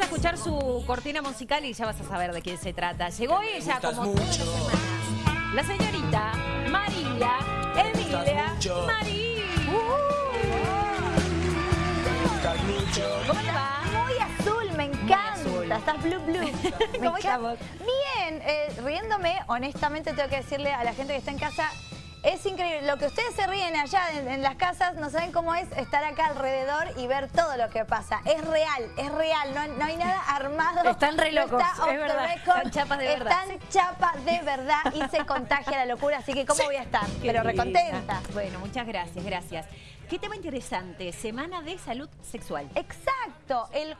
a escuchar su cortina musical y ya vas a saber de quién se trata. Llegó ella como todas las semanas. La señorita María Emilia Marí. ¿Cómo te va? Muy azul, me encanta. azul. Estás blue blue. ¿Cómo? Bien, eh, riéndome, honestamente tengo que decirle a la gente que está en casa, es increíble. Lo que ustedes se ríen allá en, en las casas, no saben cómo es estar acá alrededor y ver todo lo que pasa. Es real, es real, no, no hay nada armado. Están re no locos, está es the verdad. record. Están chapas de verdad. Están chapas de verdad y se contagia la locura, así que ¿cómo voy a estar? Qué Pero recontenta. Bueno, muchas gracias, gracias. Qué tema interesante, Semana de Salud Sexual. Exacto, el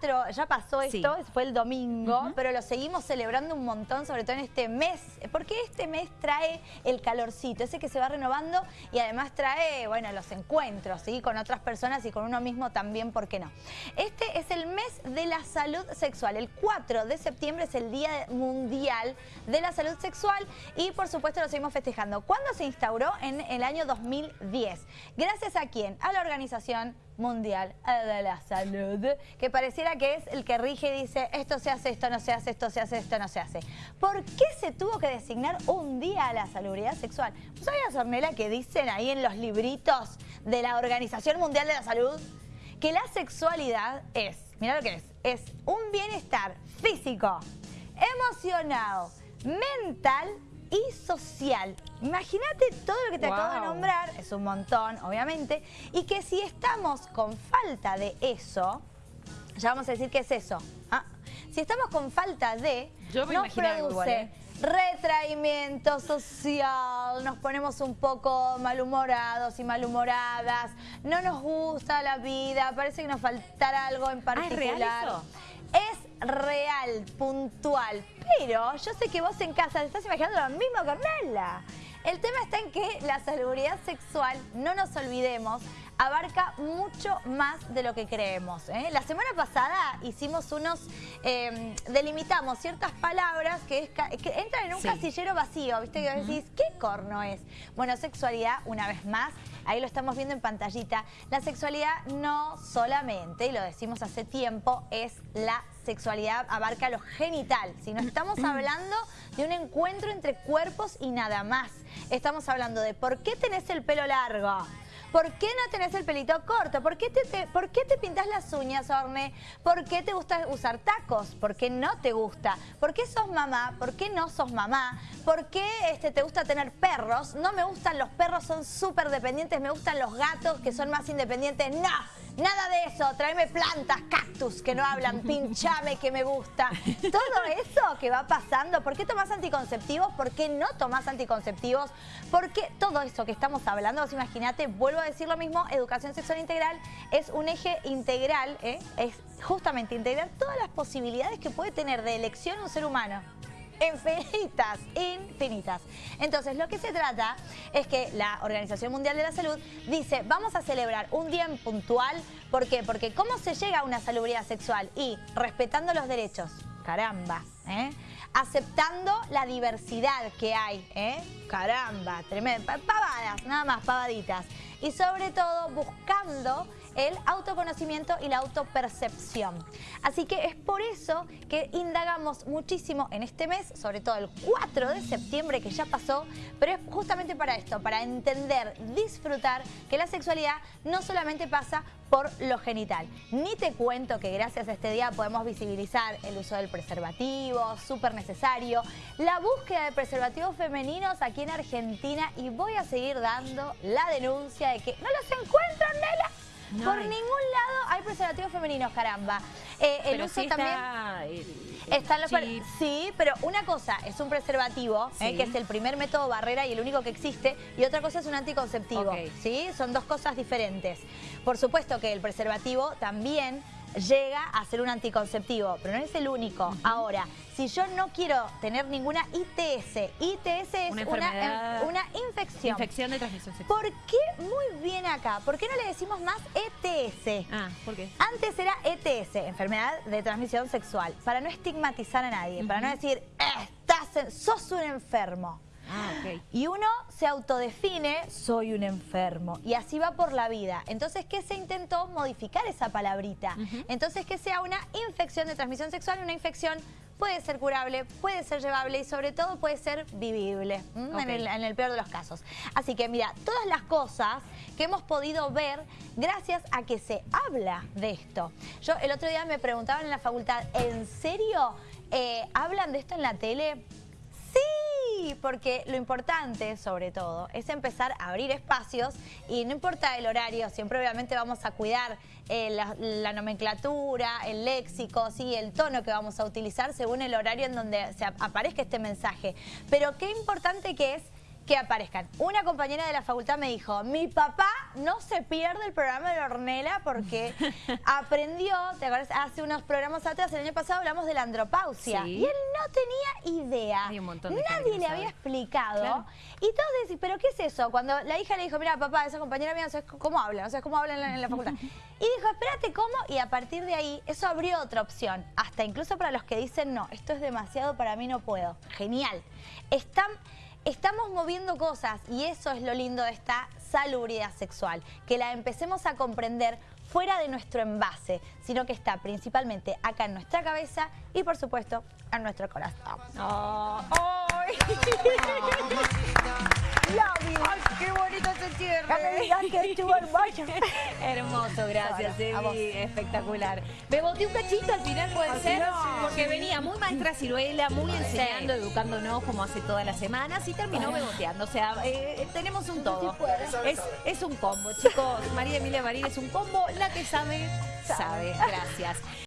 4, ya pasó Sí. esto, fue el domingo, pero lo seguimos celebrando un montón, sobre todo en este mes, porque este mes trae el calorcito, ese que se va renovando y además trae, bueno, los encuentros. Con otras personas y con uno mismo también, ¿por qué no? Este es el mes de la salud sexual, el 4 de septiembre es el Día Mundial de la Salud Sexual y por supuesto lo seguimos festejando. ¿Cuándo se instauró? En el año 2010. Gracias a quién? A la Organización Mundial de la Salud, que pareciera que es el que rige y dice esto se hace, esto no se hace, esto se hace, esto no se hace. ¿Por qué se tuvo que designar un día a la salubridad sexual? ¿Vos sabías, Ornella, que dicen ahí en los libritos de la Organización Mundial de la Salud que la sexualidad es, mira lo que es, es un bienestar físico, emocional, mental y social. Imagínate todo lo que te acabo de nombrar, es un montón, obviamente, y que si estamos con falta de eso, ya vamos a decir qué es eso. ¿ah? Si estamos con falta de, Yo me nos igual, produce ¿eh? retraimiento social, nos ponemos un poco malhumorados y malhumoradas, no nos gusta la vida, parece que nos faltará algo en Ah, ¿es real particular. eso? Es real, puntual, pero yo sé que vos en casa te estás imaginando lo mismo, Cornela. El tema está en que la salubridad sexual, no nos olvidemos, abarca mucho más de lo que creemos. ¿eh? La semana pasada hicimos unos, eh, delimitamos ciertas palabras que, es que entran en un Sí. casillero vacío, ¿viste? Que decís, ¿qué corno es? Bueno, sexualidad, una vez más, ahí lo estamos viendo en pantallita, la sexualidad no solamente, y lo decimos hace tiempo, es la sexualidad, abarca lo genital, sino estamos hablando de un encuentro entre cuerpos y nada más. Estamos hablando de por qué tenés el pelo largo, ¿Por qué no tenés el pelito corto? ¿Por qué te, por qué te pintas las uñas, Orne? ¿Por qué te gusta usar tacos? ¿Por qué no te gusta? ¿Por qué sos mamá? ¿Por qué no sos mamá? ¿Por qué este, te gusta tener perros? No me gustan los perros, son súper dependientes. Me gustan los gatos, que son más independientes. ¡No! Nada de eso. Tráeme plantas, cactus, que no hablan. Pinchame, que me gusta. Todo eso que va pasando. ¿Por qué tomás anticonceptivos? ¿Por qué no tomás anticonceptivos? ¿Por qué todo eso que estamos hablando? Vos imaginate, vuelvo a decir lo mismo, educación sexual integral es un eje integral, ¿eh? es justamente integrar todas las posibilidades que puede tener de elección un ser humano. Infinitas, infinitas. Entonces, lo que se trata es que la Organización Mundial de la Salud dice, vamos a celebrar un día en puntual. ¿Por qué? Porque ¿cómo se llega a una salubridad sexual? Y respetando los derechos. Caramba, ¿eh? Aceptando la diversidad que hay, ¿eh? Caramba, tremendo. Pa- Pavadas, nada más, pavaditas. Y sobre todo buscando el autoconocimiento y la autopercepción. Así que es por eso que indagamos muchísimo en este mes, sobre todo el 4 de septiembre que ya pasó, pero es justamente para esto, para entender, disfrutar que la sexualidad no solamente pasa por lo genital. Ni te cuento que gracias a este día podemos visibilizar el uso del preservativo, súper necesario, la búsqueda de preservativos femeninos aquí en Argentina y voy a seguir dando la denuncia de que no los encuentran, Nela. No Por hay. ningún lado hay preservativos femeninos, caramba. Eh, el Pero uso sí también... está... el- Están los chip. sí, pero una cosa es un preservativo, eh, que es el primer método barrera y el único que existe, y otra cosa es un anticonceptivo. ¿sí? Son dos cosas diferentes. Por supuesto que el preservativo también llega a ser un anticonceptivo, pero no es el único. Ahora, si yo no quiero tener ninguna ITS, ITS es Una em- una infección. Infección de transmisión sexual. ¿Por qué muy bien acá? ¿Por qué no le decimos más ETS? Ah, ¿por qué? Antes era ETS, enfermedad de transmisión sexual, para no estigmatizar a nadie, para no decir, "Eh, estás en- sos un enfermo. Ah. Y uno se autodefine, soy un enfermo. Y así va por la vida. Entonces, ¿qué se intentó? Modificar esa palabrita. Entonces, que sea una infección de transmisión sexual, una infección puede ser curable, puede ser llevable y sobre todo puede ser vivible, en, el, en, el, peor de los casos. Así que mira, todas las cosas que hemos podido ver gracias a que se habla de esto. Yo el otro día me preguntaban en la facultad, ¿en serio eh, hablan de esto en la tele? Sí, porque lo importante, sobre todo, es empezar a abrir espacios y no importa el horario, siempre obviamente vamos a cuidar eh, la, nomenclatura, el léxico, ¿sí? el tono que vamos a utilizar según el horario en donde se aparezca este mensaje. Pero qué importante que es que aparezcan. Una compañera de la facultad me dijo, mi papá no se pierde el programa de Ornella porque aprendió, ¿te acuerdas? Hace unos programas atrás, el año pasado hablamos de la andropausia. Y él no tenía idea. Nadie le había explicado. Y todos decís, ¿pero qué es eso? Cuando la hija le dijo, mira, papá, esa compañera mía sabes cómo habla, sabes cómo habla en la, facultad. y dijo, espérate, ¿cómo? Y a partir de ahí, eso abrió otra opción. Hasta incluso para los que dicen, no, esto es demasiado, para mí no puedo. Genial. Están estamos moviendo cosas y eso es lo lindo de esta salubridad sexual, que la empecemos a comprender fuera de nuestro envase, sino que está principalmente acá en nuestra cabeza y por supuesto en nuestro corazón. Oh. ¡Ay, hermoso. Hermoso, gracias, Evi. Espectacular. Me boté un cachito al final, puede ser, porque venía muy maestra ciruela, muy enseñando, educándonos como hace todas las semanas y terminó beboteando. O sea, eh, tenemos un todo. Es, es un combo, chicos. María Emilia Marín es un combo. La que sabe, sabe. Gracias.